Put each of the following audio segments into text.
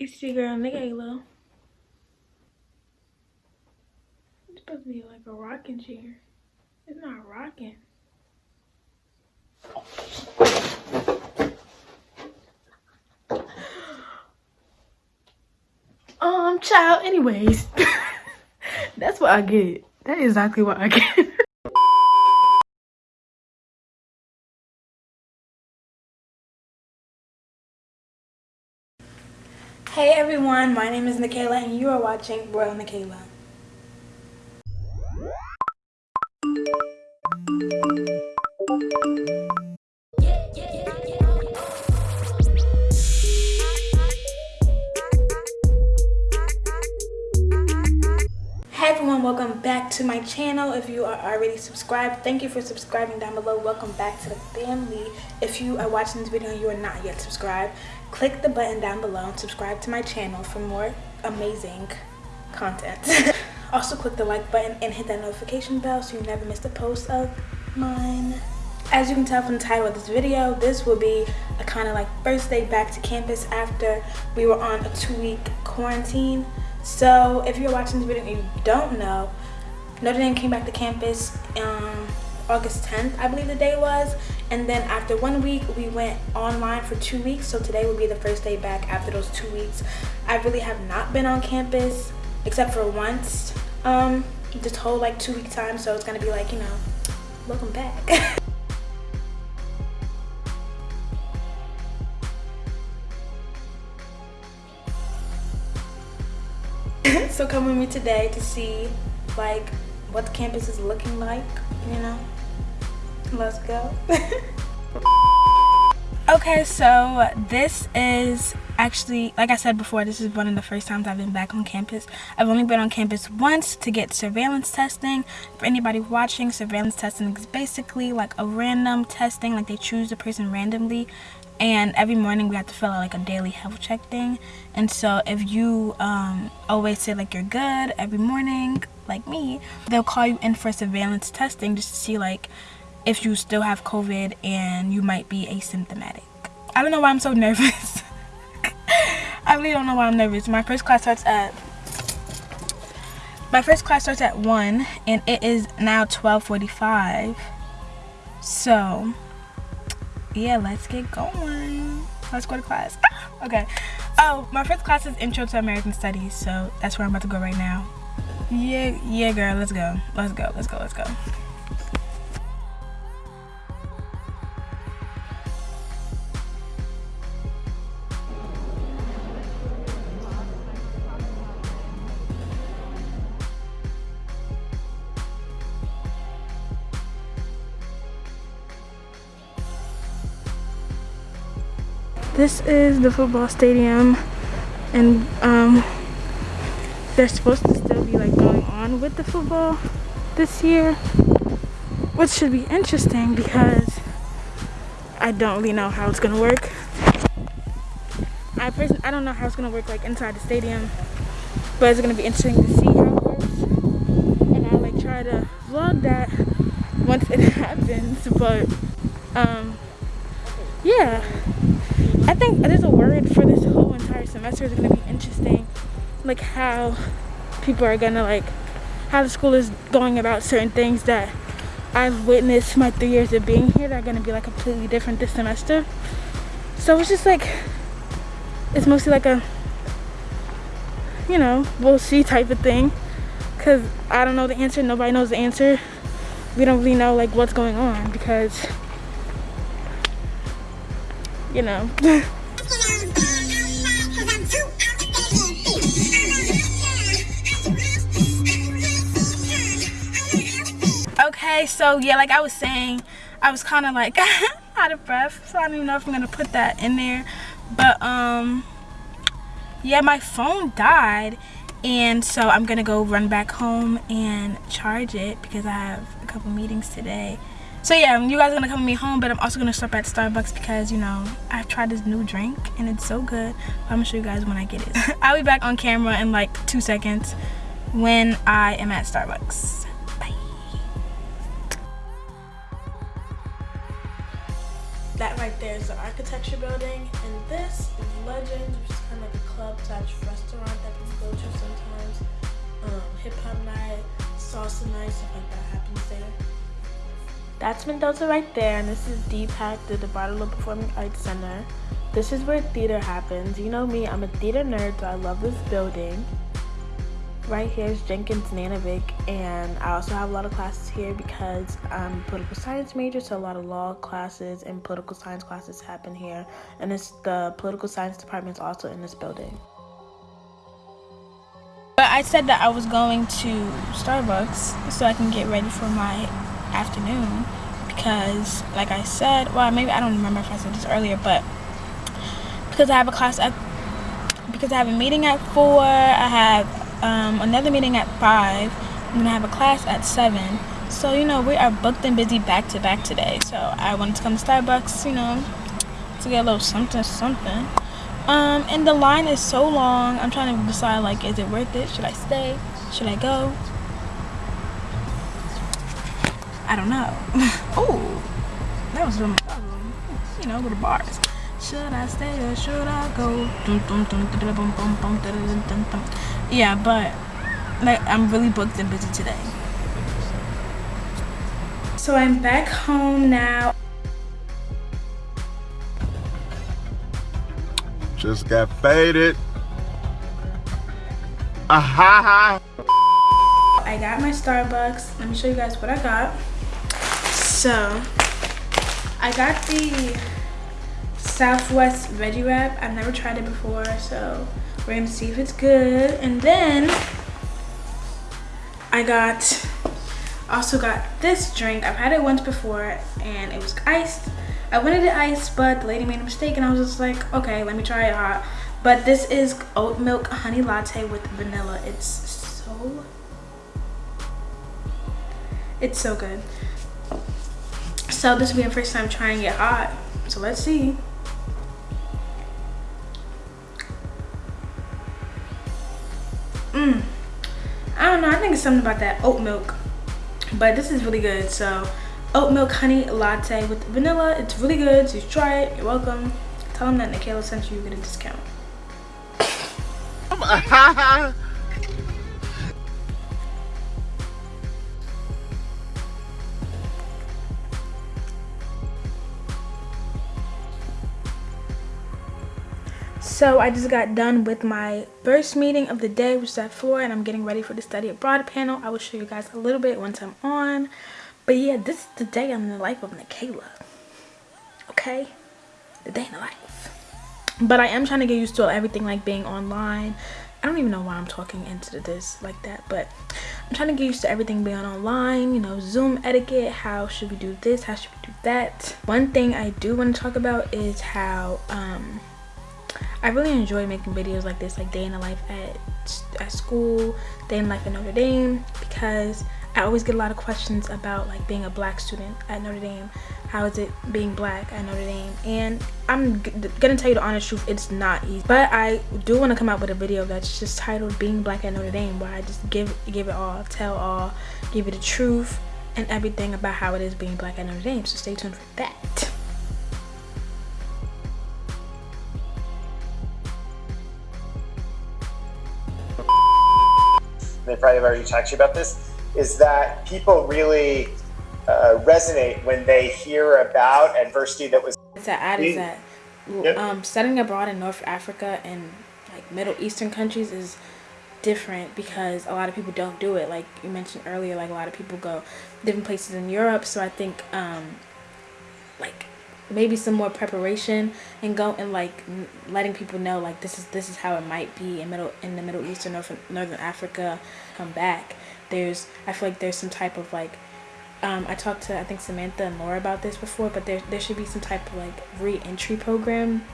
It's your girl, Nikayla. It's supposed to be like a rocking chair. It's not rocking. Um, child, anyways. That's what I get. That is exactly what I get. everyone, my name is Nikayla and you are watching Royal Nikayla. Hey everyone. Welcome back to my channel. If you are already subscribed thank you for subscribing down below. Welcome back to the family. If you are watching this video and you are not yet subscribed click the button down below and subscribe to my channel for more amazing content also click the like button and hit that notification bell so you never miss a post of mine as you can tell from the title of this video this will be a kind of like first day back to campus after we were on a two-week quarantine so if you're watching this video and you don't know, Notre Dame came back to campus um, August 10th, I believe the day was. And then after one week, we went online for two weeks. So today will be the first day back after those two weeks. I really have not been on campus except for once um, this whole like two week time. So it's gonna be like, you know, welcome back. so come with me today to see like what the campus is looking like you know let's go. Okay so this is actually like i said before this is one of the first times i've been back on campus. I've only been on campus once to get surveillance testing. For anybody watching surveillance testing is basically like a random testing like they choose the person randomly. And every morning we have to fill out like a daily health check thing. And so if you um, always say like you're good every morning like me they'll call you in for surveillance testing just to see like if you still have covid and you might be asymptomatic. I don't know why i'm so nervous. I really don't know why i'm nervous. My first class starts at my first class starts at 1 and it is now 12:45. so yeah let's get going. Let's go to class. Ah, okay. Oh my first class is intro to american studies so that's where i'm about to go right now. Yeah yeah girl let's go. Let's go let's go let's go this is the football stadium and um, they're supposed to still be like going on with the football this year which should be interesting because I don't really know how it's gonna work. I personally I don't know how it's gonna work like inside the stadium but it's gonna be interesting to see how it works. And I'll like try to vlog that once it happens but um yeah think there's a word for this whole entire semester is going to be interesting. Like how people are going to like, how the school is going about certain things that I've witnessed my three years of being here that are going to be like completely different this semester. So it's just like, it's mostly like a, you know, we'll see type of thing. Because I don't know the answer, nobody knows the answer. We don't really know like what's going on because you know. okay, so yeah, like I was saying, I was kind of like out of breath, so I don't even know if I'm gonna put that in there. But um, yeah, my phone died, and so I'm gonna go run back home and charge it because I have a couple meetings today so yeah you guys are gonna come with me home but i'm also gonna stop at starbucks because you know i've tried this new drink and it's so good i'm gonna show you guys when i get it i'll be back on camera in like two seconds when i am at starbucks bye that right there is the architecture building and this is legend which is kind of like a club slash restaurant that people go to sometimes. Um, Hip hop night, salsa night, stuff like that happens there. That's Mendoza right there, and this is DPAC, the Bartolo Performing Arts Center. This is where theater happens. You know me, I'm a theater nerd, so I love this building. Right here is Jenkins Nanovic, and I also have a lot of classes here because I'm political science major, so a lot of law classes and political science classes happen here. And it's the political science department is also in this building. But I said that I was going to Starbucks so I can get ready for my afternoon because, like I said, well, maybe I don't remember if I said this earlier, but because I have a class at because I have a meeting at four, I have um, another meeting at five, and then I have a class at seven. So you know we are booked and busy back to back today. So I wanted to come to Starbucks, you know, to get a little something something. Um, and the line is so long. I'm trying to decide like, is it worth it? Should I stay? Should I go? I don't know. oh, that was from you know little bars. Should I stay or should I go? Yeah, but like I'm really booked and busy today. So I'm back home now. Just got faded. Aha! I got my Starbucks. Let me show you guys what I got. So, I got the Southwest Veggie Wrap. I've never tried it before, so we're gonna see if it's good. And then I got, also got this drink. I've had it once before and it was iced. I wanted it iced, but the lady made a mistake and I was just like, okay, let me try it hot. But this is oat milk honey latte with vanilla. It's so, it's so good. So this will be my first time trying it hot. So let's see. Mmm. I don't know. I think it's something about that oat milk. But this is really good. So oat milk honey latte with vanilla. It's really good. So you try it. You're welcome. Tell them that Nikayla sent you. You get a discount. So I just got done with my first meeting of the day, which is at 4, and I'm getting ready for the study abroad panel. I will show you guys a little bit once I'm on. But yeah, this is the day in the life of Nikayla. Okay? The day in the life. But I am trying to get used to everything like being online. I don't even know why I'm talking into this like that, but I'm trying to get used to everything being online, you know, Zoom etiquette, how should we do this, how should we do that. One thing I do want to talk about is how um I really enjoy making videos like this, like day in the life at, at school, day in life at Notre Dame, because I always get a lot of questions about like being a black student at Notre Dame. How is it being black at Notre Dame? And I'm gonna tell you the honest truth, it's not easy. But I do want to come out with a video that's just titled "Being Black at Notre Dame," where I just give give it all, tell all, give you the truth and everything about how it is being black at Notre Dame. So stay tuned for that. Probably have already talked to you about this, is that people really uh, resonate when they hear about adversity that was. To add is that yep. um, studying abroad in North Africa and like Middle Eastern countries is different because a lot of people don't do it. Like you mentioned earlier, like a lot of people go different places in Europe. So I think um, like maybe some more preparation and go and like letting people know like this is this is how it might be in middle in the middle east or northern, northern africa come back. There's i feel like there's some type of like um, I talked to I think Samantha and Laura about this before, but there there should be some type of like re-entry program.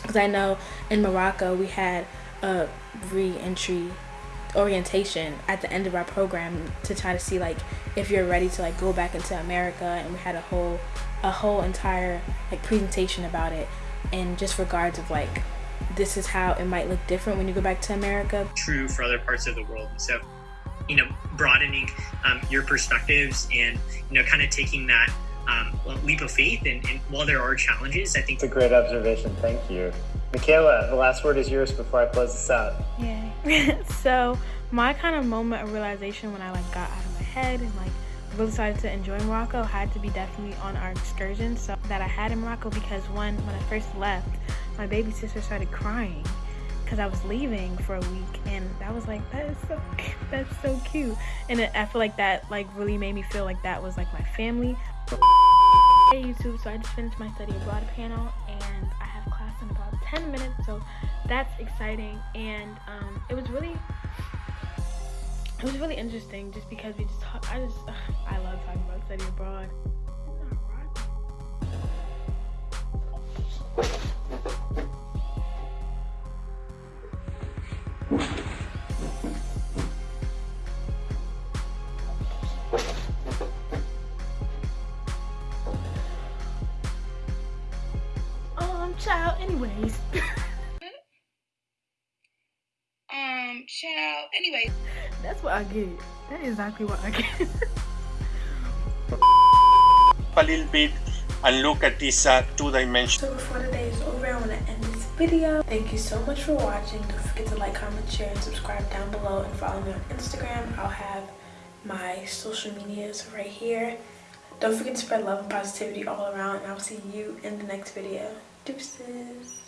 Because I know in Morocco we had a re-entry orientation at the end of our program to try to see like if you're ready to like go back into America and we had a whole a whole entire like presentation about it and just regards of like this is how it might look different when you go back to America. True for other parts of the world. So, you know, broadening um, your perspectives and, you know, kind of taking that um, leap of faith. And, and while there are challenges, I think it's a great observation. Thank you. Michaela, the last word is yours before I close this out. Yeah. so my kind of moment of realization when I like got out of my head and like really started to enjoy Morocco had to be definitely on our excursion so that I had in Morocco because one when I first left my baby sister started crying because I was leaving for a week and that was like that is so that's so cute. And it, I feel like that like really made me feel like that was like my family. Hey YouTube. So I just finished my study abroad panel and I have class in about 10 minutes so that's exciting and um, it was really it was really interesting just because we just talk I just ugh, I love talking about studying abroad. Um child anyways I get that is exactly what I get a little bit and look at this uh, two-dimension. So before the day is over, I want to end this video. Thank you so much for watching. Don't forget to like, comment, share, and subscribe down below. And follow me on Instagram. I'll have my social medias right here. Don't forget to spread love and positivity all around. And I'll see you in the next video. Deuces.